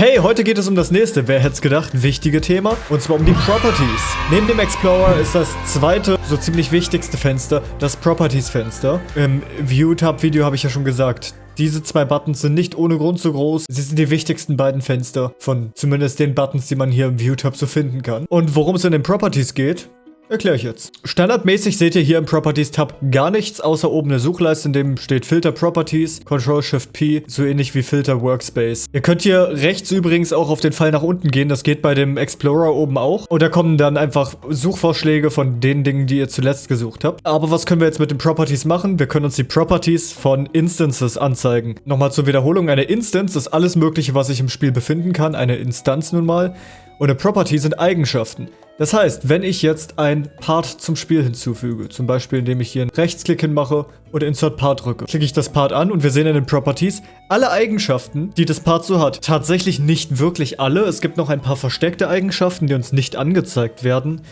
Hey, heute geht es um das nächste, wer hätte es gedacht, wichtige Thema. Und zwar um die Properties. Neben dem Explorer ist das zweite, so ziemlich wichtigste Fenster, das Properties-Fenster. Im View-Tab-Video habe ich ja schon gesagt, diese zwei Buttons sind nicht ohne Grund so groß. Sie sind die wichtigsten beiden Fenster von zumindest den Buttons, die man hier im View-Tab so finden kann. Und worum es in den Properties geht, Erkläre ich jetzt. Standardmäßig seht ihr hier im Properties-Tab gar nichts, außer oben eine Suchleiste, in dem steht Filter Properties, Control-Shift-P, so ähnlich wie Filter Workspace. Ihr könnt hier rechts übrigens auch auf den Pfeil nach unten gehen, das geht bei dem Explorer oben auch. Und da kommen dann einfach Suchvorschläge von den Dingen, die ihr zuletzt gesucht habt. Aber was können wir jetzt mit den Properties machen? Wir können uns die Properties von Instances anzeigen. Nochmal zur Wiederholung, eine Instance ist alles mögliche, was sich im Spiel befinden kann, eine Instanz nun mal. Und eine Property sind Eigenschaften. Das heißt, wenn ich jetzt ein Part zum Spiel hinzufüge, zum Beispiel indem ich hier einen Rechtsklick hinmache und Insert Part drücke, klicke ich das Part an und wir sehen in den Properties alle Eigenschaften, die das Part so hat. Tatsächlich nicht wirklich alle, es gibt noch ein paar versteckte Eigenschaften, die uns nicht angezeigt werden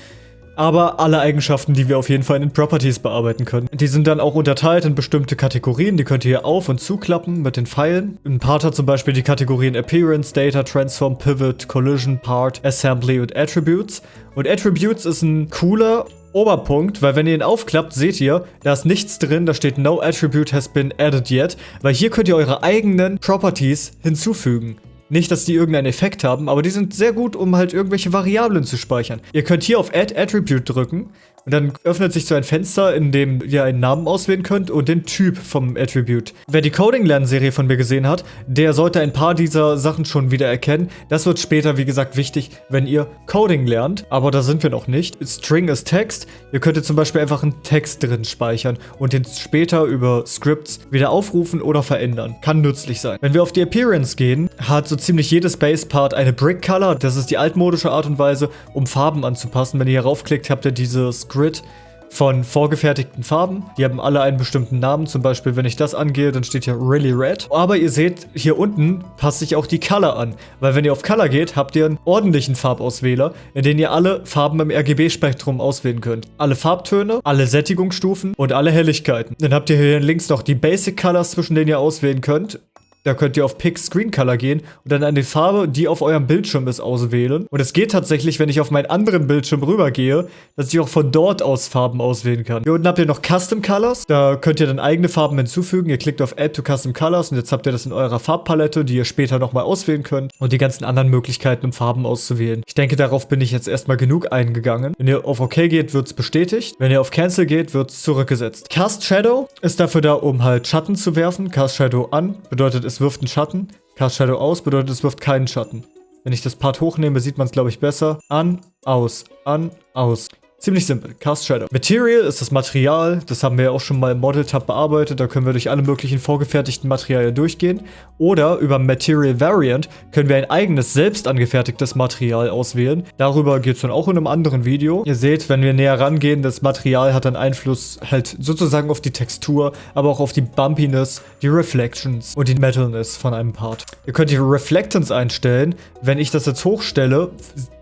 aber alle Eigenschaften, die wir auf jeden Fall in den Properties bearbeiten können. Die sind dann auch unterteilt in bestimmte Kategorien, die könnt ihr hier auf- und zuklappen mit den Pfeilen. Ein Part hat zum Beispiel die Kategorien Appearance, Data, Transform, Pivot, Collision, Part, Assembly und Attributes. Und Attributes ist ein cooler Oberpunkt, weil wenn ihr ihn aufklappt, seht ihr, da ist nichts drin, da steht No Attribute has been added yet, weil hier könnt ihr eure eigenen Properties hinzufügen. Nicht, dass die irgendeinen Effekt haben, aber die sind sehr gut, um halt irgendwelche Variablen zu speichern. Ihr könnt hier auf Add Attribute drücken und dann öffnet sich so ein Fenster, in dem ihr einen Namen auswählen könnt und den Typ vom Attribute. Wer die Coding-Lernserie von mir gesehen hat, der sollte ein paar dieser Sachen schon wieder erkennen. Das wird später, wie gesagt, wichtig, wenn ihr Coding lernt. Aber da sind wir noch nicht. String ist Text. Ihr könntet zum Beispiel einfach einen Text drin speichern und den später über Scripts wieder aufrufen oder verändern. Kann nützlich sein. Wenn wir auf die Appearance gehen, hat so ziemlich jedes Base-Part eine Brick Color. Das ist die altmodische Art und Weise, um Farben anzupassen. Wenn ihr hier raufklickt, habt ihr dieses Grid von vorgefertigten Farben. Die haben alle einen bestimmten Namen. Zum Beispiel, wenn ich das angehe, dann steht hier Really Red. Aber ihr seht, hier unten passt sich auch die Color an. Weil wenn ihr auf Color geht, habt ihr einen ordentlichen Farbauswähler, in dem ihr alle Farben im RGB-Spektrum auswählen könnt. Alle Farbtöne, alle Sättigungsstufen und alle Helligkeiten. Dann habt ihr hier links noch die Basic Colors, zwischen denen ihr auswählen könnt. Da könnt ihr auf Pick Screen Color gehen und dann an die Farbe, die auf eurem Bildschirm ist, auswählen. Und es geht tatsächlich, wenn ich auf meinen anderen Bildschirm rübergehe, dass ich auch von dort aus Farben auswählen kann. Hier unten habt ihr noch Custom Colors. Da könnt ihr dann eigene Farben hinzufügen. Ihr klickt auf Add to Custom Colors und jetzt habt ihr das in eurer Farbpalette, die ihr später nochmal auswählen könnt. Und die ganzen anderen Möglichkeiten, um Farben auszuwählen. Ich denke, darauf bin ich jetzt erstmal genug eingegangen. Wenn ihr auf OK geht, wird es bestätigt. Wenn ihr auf Cancel geht, wird es zurückgesetzt. Cast Shadow ist dafür da, um halt Schatten zu werfen. Cast Shadow an bedeutet, es es wirft einen Schatten. Cast Shadow aus bedeutet, es wirft keinen Schatten. Wenn ich das Part hochnehme, sieht man es, glaube ich, besser. An, aus, an, aus. Ziemlich simpel. Cast Shadow. Material ist das Material. Das haben wir ja auch schon mal im Model-Tab bearbeitet. Da können wir durch alle möglichen vorgefertigten Materialien durchgehen. Oder über Material Variant können wir ein eigenes, selbst angefertigtes Material auswählen. Darüber geht es dann auch in einem anderen Video. Ihr seht, wenn wir näher rangehen, das Material hat dann Einfluss halt sozusagen auf die Textur, aber auch auf die Bumpiness, die Reflections und die Metalness von einem Part. Ihr könnt die Reflectance einstellen. Wenn ich das jetzt hochstelle,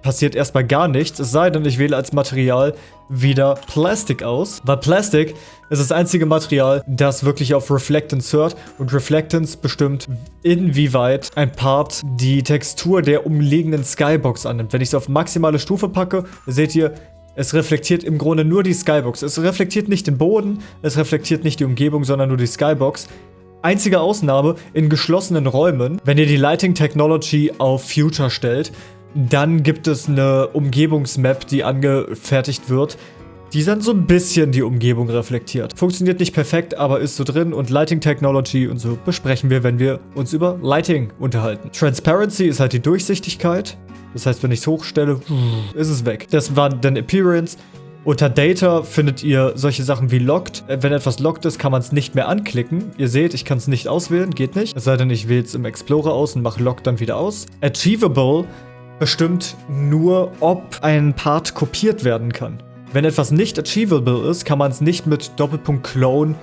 passiert erstmal gar nichts, es sei denn, ich wähle als Material wieder Plastic aus, weil Plastic ist das einzige Material, das wirklich auf Reflectance hört und Reflectance bestimmt, inwieweit ein Part die Textur der umliegenden Skybox annimmt. Wenn ich es auf maximale Stufe packe, seht ihr, es reflektiert im Grunde nur die Skybox. Es reflektiert nicht den Boden, es reflektiert nicht die Umgebung, sondern nur die Skybox. Einzige Ausnahme in geschlossenen Räumen, wenn ihr die Lighting Technology auf Future stellt, dann gibt es eine Umgebungsmap, die angefertigt wird, die dann so ein bisschen die Umgebung reflektiert. Funktioniert nicht perfekt, aber ist so drin und Lighting Technology und so besprechen wir, wenn wir uns über Lighting unterhalten. Transparency ist halt die Durchsichtigkeit. Das heißt, wenn ich es hochstelle, ist es weg. Das war dann Appearance. Unter Data findet ihr solche Sachen wie Locked. Wenn etwas locked ist, kann man es nicht mehr anklicken. Ihr seht, ich kann es nicht auswählen, geht nicht. Es sei denn, ich wähle es im Explorer aus und mache Locked dann wieder aus. Achievable bestimmt nur, ob ein Part kopiert werden kann. Wenn etwas nicht achievable ist, kann man es nicht mit Doppelpunkt Clone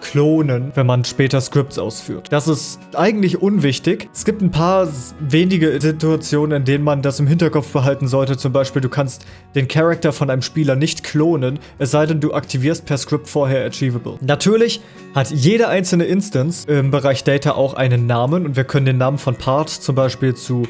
klonen, wenn man später Scripts ausführt. Das ist eigentlich unwichtig. Es gibt ein paar wenige Situationen, in denen man das im Hinterkopf behalten sollte. Zum Beispiel, du kannst den Charakter von einem Spieler nicht klonen, es sei denn, du aktivierst per Script vorher Achievable. Natürlich hat jede einzelne Instance im Bereich Data auch einen Namen und wir können den Namen von Part zum Beispiel zu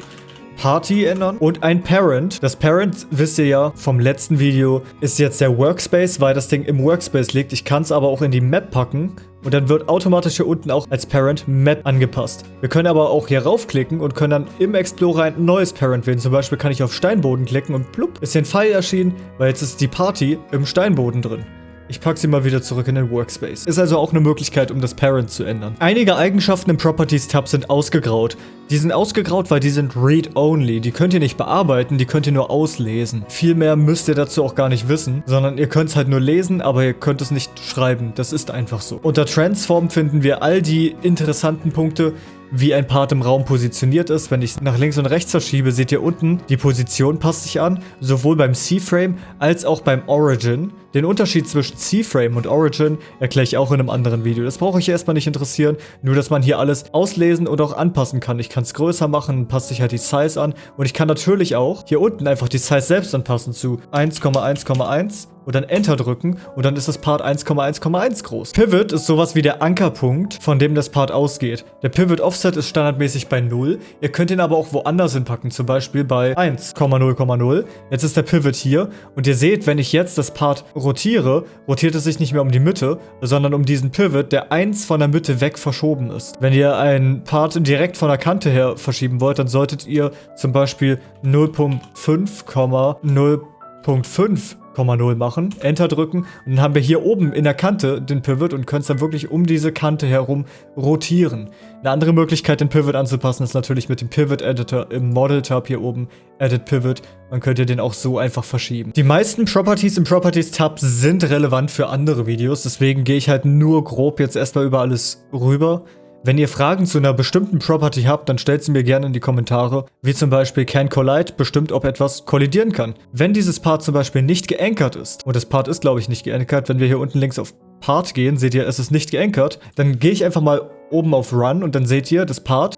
Party ändern und ein Parent. Das Parent, wisst ihr ja vom letzten Video, ist jetzt der Workspace, weil das Ding im Workspace liegt. Ich kann es aber auch in die Map packen und dann wird automatisch hier unten auch als Parent Map angepasst. Wir können aber auch hier raufklicken und können dann im Explorer ein neues Parent wählen. Zum Beispiel kann ich auf Steinboden klicken und plupp, ist hier ein Pfeil erschienen, weil jetzt ist die Party im Steinboden drin. Ich packe sie mal wieder zurück in den Workspace. Ist also auch eine Möglichkeit, um das Parent zu ändern. Einige Eigenschaften im Properties-Tab sind ausgegraut. Die sind ausgegraut, weil die sind Read-Only. Die könnt ihr nicht bearbeiten, die könnt ihr nur auslesen. Viel mehr müsst ihr dazu auch gar nicht wissen, sondern ihr könnt es halt nur lesen, aber ihr könnt es nicht schreiben. Das ist einfach so. Unter Transform finden wir all die interessanten Punkte, wie ein Part im Raum positioniert ist. Wenn ich nach links und rechts verschiebe, seht ihr unten, die Position passt sich an, sowohl beim C-Frame als auch beim Origin. Den Unterschied zwischen C-Frame und Origin erkläre ich auch in einem anderen Video. Das brauche ich erstmal nicht interessieren, nur dass man hier alles auslesen und auch anpassen kann. Ich kann es größer machen, passt sich halt die Size an und ich kann natürlich auch hier unten einfach die Size selbst anpassen zu 1,1,1 und dann Enter drücken und dann ist das Part 1,1,1 groß. Pivot ist sowas wie der Ankerpunkt, von dem das Part ausgeht. Der Pivot Offset ist standardmäßig bei 0. Ihr könnt ihn aber auch woanders hinpacken, zum Beispiel bei 1,0,0. Jetzt ist der Pivot hier und ihr seht, wenn ich jetzt das Part rotiere, rotiert es sich nicht mehr um die Mitte, sondern um diesen Pivot, der 1 von der Mitte weg verschoben ist. Wenn ihr einen Part direkt von der Kante her verschieben wollt, dann solltet ihr zum Beispiel 0.5,0.5 0,0 machen, Enter drücken und dann haben wir hier oben in der Kante den Pivot und können es dann wirklich um diese Kante herum rotieren. Eine andere Möglichkeit, den Pivot anzupassen, ist natürlich mit dem Pivot Editor im Model Tab hier oben, Edit Pivot. Man könnte den auch so einfach verschieben. Die meisten Properties im Properties Tab sind relevant für andere Videos, deswegen gehe ich halt nur grob jetzt erstmal über alles rüber. Wenn ihr Fragen zu einer bestimmten Property habt, dann stellt sie mir gerne in die Kommentare, wie zum Beispiel Can Collide bestimmt, ob etwas kollidieren kann. Wenn dieses Part zum Beispiel nicht geankert ist, und das Part ist glaube ich nicht geankert, wenn wir hier unten links auf Part gehen, seht ihr, es ist nicht geankert, dann gehe ich einfach mal oben auf Run und dann seht ihr, das Part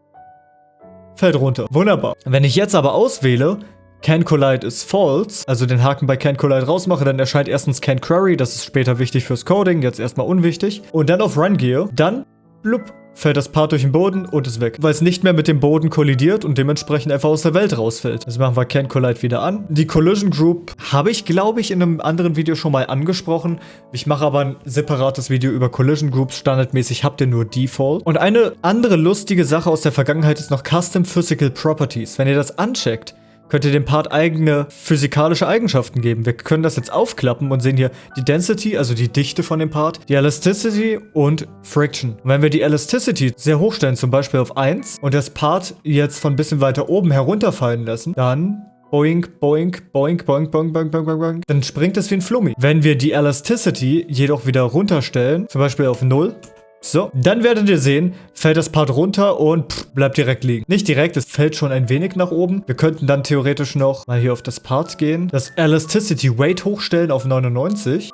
fällt runter. Wunderbar. Wenn ich jetzt aber auswähle, Can Collide ist false, also den Haken bei Can Collide rausmache, dann erscheint erstens Can Query, das ist später wichtig fürs Coding, jetzt erstmal unwichtig. Und dann auf Run gehe, dann blub, fällt das Part durch den Boden und ist weg. Weil es nicht mehr mit dem Boden kollidiert und dementsprechend einfach aus der Welt rausfällt. Jetzt machen wir Can Collide wieder an. Die Collision Group habe ich, glaube ich, in einem anderen Video schon mal angesprochen. Ich mache aber ein separates Video über Collision Groups. Standardmäßig habt ihr nur Default. Und eine andere lustige Sache aus der Vergangenheit ist noch Custom Physical Properties. Wenn ihr das ancheckt, könnt ihr dem Part eigene physikalische Eigenschaften geben. Wir können das jetzt aufklappen und sehen hier die Density, also die Dichte von dem Part, die Elasticity und Friction. Und wenn wir die Elasticity sehr hoch stellen, zum Beispiel auf 1, und das Part jetzt von ein bisschen weiter oben herunterfallen lassen, dann Boink, boink, boink, boink, boink, boink, boink, boink, boink. Dann springt es wie ein Flummi. Wenn wir die Elasticity jedoch wieder runterstellen, zum Beispiel auf 0, so, dann werdet ihr sehen, fällt das Part runter und pff, bleibt direkt liegen. Nicht direkt, es fällt schon ein wenig nach oben. Wir könnten dann theoretisch noch mal hier auf das Part gehen, das Elasticity Weight hochstellen auf 99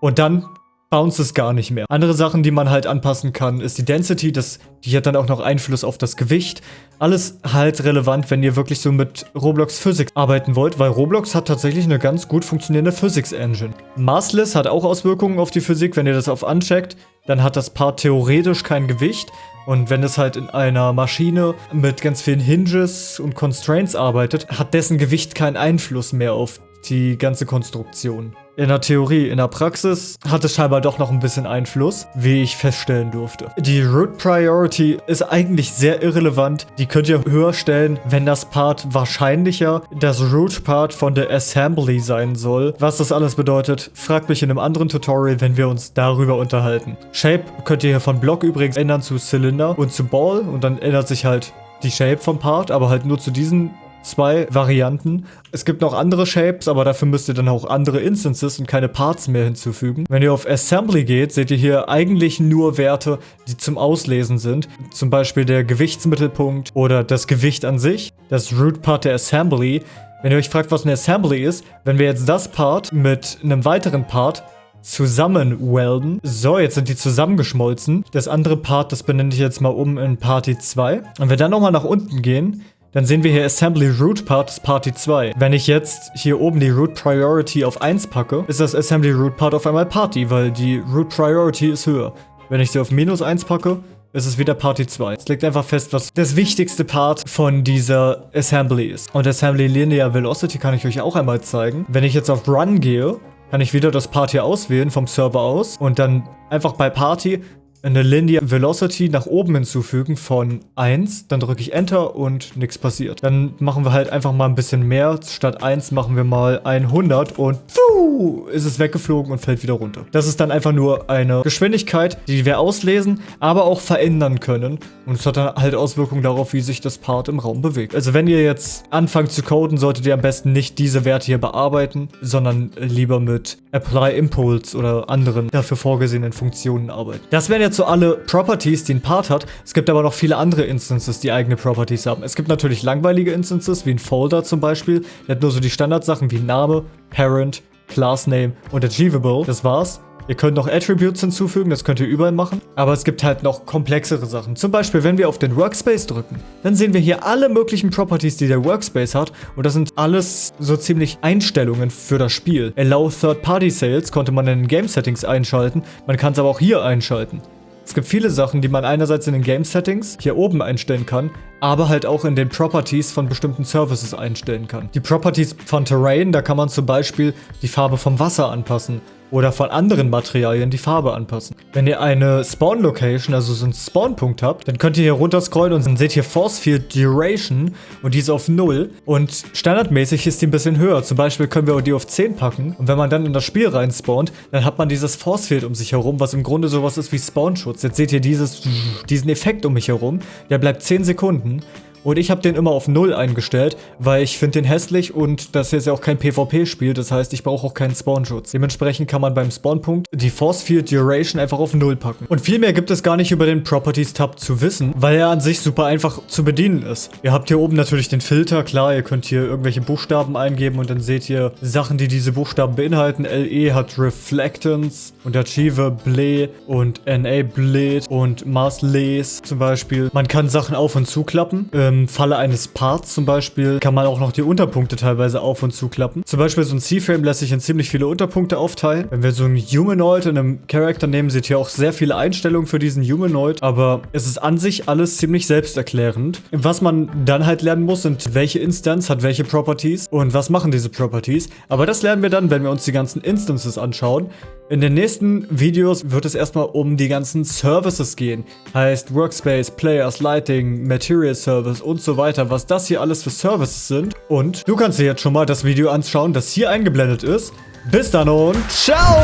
und dann bounce es gar nicht mehr. Andere Sachen, die man halt anpassen kann, ist die Density, das, die hat dann auch noch Einfluss auf das Gewicht. Alles halt relevant, wenn ihr wirklich so mit Roblox Physics arbeiten wollt, weil Roblox hat tatsächlich eine ganz gut funktionierende Physics Engine. Massless hat auch Auswirkungen auf die Physik, wenn ihr das auf uncheckt, dann hat das Part theoretisch kein Gewicht. Und wenn es halt in einer Maschine mit ganz vielen Hinges und Constraints arbeitet, hat dessen Gewicht keinen Einfluss mehr auf die ganze Konstruktion. In der Theorie, in der Praxis hat es scheinbar doch noch ein bisschen Einfluss, wie ich feststellen durfte. Die Root Priority ist eigentlich sehr irrelevant. Die könnt ihr höher stellen, wenn das Part wahrscheinlicher das Root Part von der Assembly sein soll. Was das alles bedeutet, fragt mich in einem anderen Tutorial, wenn wir uns darüber unterhalten. Shape könnt ihr hier von Block übrigens ändern zu Cylinder und zu Ball und dann ändert sich halt die Shape vom Part, aber halt nur zu diesen zwei Varianten. Es gibt noch andere Shapes, aber dafür müsst ihr dann auch andere Instances und keine Parts mehr hinzufügen. Wenn ihr auf Assembly geht, seht ihr hier eigentlich nur Werte, die zum Auslesen sind. Zum Beispiel der Gewichtsmittelpunkt oder das Gewicht an sich. Das Root Part der Assembly. Wenn ihr euch fragt, was eine Assembly ist, wenn wir jetzt das Part mit einem weiteren Part zusammen welden. So, jetzt sind die zusammengeschmolzen. Das andere Part, das benenne ich jetzt mal um in Party 2. Und wir dann nochmal nach unten gehen, dann sehen wir hier Assembly Root Part ist Party 2. Wenn ich jetzt hier oben die Root Priority auf 1 packe, ist das Assembly Root Part auf einmal Party, weil die Root Priority ist höher. Wenn ich sie auf minus 1 packe, ist es wieder Party 2. Es liegt einfach fest, was das wichtigste Part von dieser Assembly ist. Und Assembly Linear Velocity kann ich euch auch einmal zeigen. Wenn ich jetzt auf Run gehe, kann ich wieder das Part hier auswählen vom Server aus und dann einfach bei Party eine Linear Velocity nach oben hinzufügen von 1. Dann drücke ich Enter und nichts passiert. Dann machen wir halt einfach mal ein bisschen mehr. Statt 1 machen wir mal 100 und pfuh, ist es weggeflogen und fällt wieder runter. Das ist dann einfach nur eine Geschwindigkeit, die wir auslesen, aber auch verändern können. Und es hat dann halt Auswirkungen darauf, wie sich das Part im Raum bewegt. Also wenn ihr jetzt anfangt zu coden, solltet ihr am besten nicht diese Werte hier bearbeiten, sondern lieber mit Apply Impulse oder anderen dafür vorgesehenen Funktionen arbeiten. Das wären jetzt so alle Properties, die ein Part hat. Es gibt aber noch viele andere Instances, die eigene Properties haben. Es gibt natürlich langweilige Instances, wie ein Folder zum Beispiel. Der hat nur so die Standardsachen wie Name, Parent, Classname und Achievable. Das war's. Ihr könnt noch Attributes hinzufügen, das könnt ihr überall machen. Aber es gibt halt noch komplexere Sachen. Zum Beispiel, wenn wir auf den Workspace drücken, dann sehen wir hier alle möglichen Properties, die der Workspace hat. Und das sind alles so ziemlich Einstellungen für das Spiel. Allow Third-Party Sales konnte man in den Game Settings einschalten. Man kann es aber auch hier einschalten. Es gibt viele Sachen, die man einerseits in den Game Settings hier oben einstellen kann, aber halt auch in den Properties von bestimmten Services einstellen kann. Die Properties von Terrain, da kann man zum Beispiel die Farbe vom Wasser anpassen oder von anderen Materialien die Farbe anpassen. Wenn ihr eine Spawn Location, also so einen Spawnpunkt habt, dann könnt ihr hier runter scrollen und dann seht ihr Force Field Duration und die ist auf 0 und standardmäßig ist die ein bisschen höher. Zum Beispiel können wir die auf 10 packen und wenn man dann in das Spiel rein spawnt, dann hat man dieses Force Field um sich herum, was im Grunde sowas ist wie Spawnschutz. Jetzt seht ihr dieses, diesen Effekt um mich herum, der bleibt 10 Sekunden und ich habe den immer auf 0 eingestellt, weil ich finde den hässlich und das ist ja auch kein PvP-Spiel, das heißt, ich brauche auch keinen Spawnschutz. Dementsprechend kann man beim Spawnpunkt die Force Field Duration einfach auf 0 packen. Und viel mehr gibt es gar nicht über den Properties-Tab zu wissen, weil er an sich super einfach zu bedienen ist. Ihr habt hier oben natürlich den Filter, klar, ihr könnt hier irgendwelche Buchstaben eingeben und dann seht ihr Sachen, die diese Buchstaben beinhalten. LE hat Reflectance und Achieve Ble und NA Blade und Mars Les zum Beispiel. Man kann Sachen auf- und zuklappen. Äh, im Falle eines Parts zum Beispiel kann man auch noch die Unterpunkte teilweise auf- und zuklappen. Zum Beispiel so ein C-Frame lässt sich in ziemlich viele Unterpunkte aufteilen. Wenn wir so einen Humanoid in einem Charakter nehmen, seht ihr auch sehr viele Einstellungen für diesen Humanoid. Aber es ist an sich alles ziemlich selbsterklärend. Was man dann halt lernen muss, sind welche Instance hat welche Properties und was machen diese Properties. Aber das lernen wir dann, wenn wir uns die ganzen Instances anschauen. In den nächsten Videos wird es erstmal um die ganzen Services gehen. Heißt Workspace, Players, Lighting, Material Service und so weiter, was das hier alles für Services sind. Und du kannst dir jetzt schon mal das Video anschauen, das hier eingeblendet ist. Bis dann und ciao!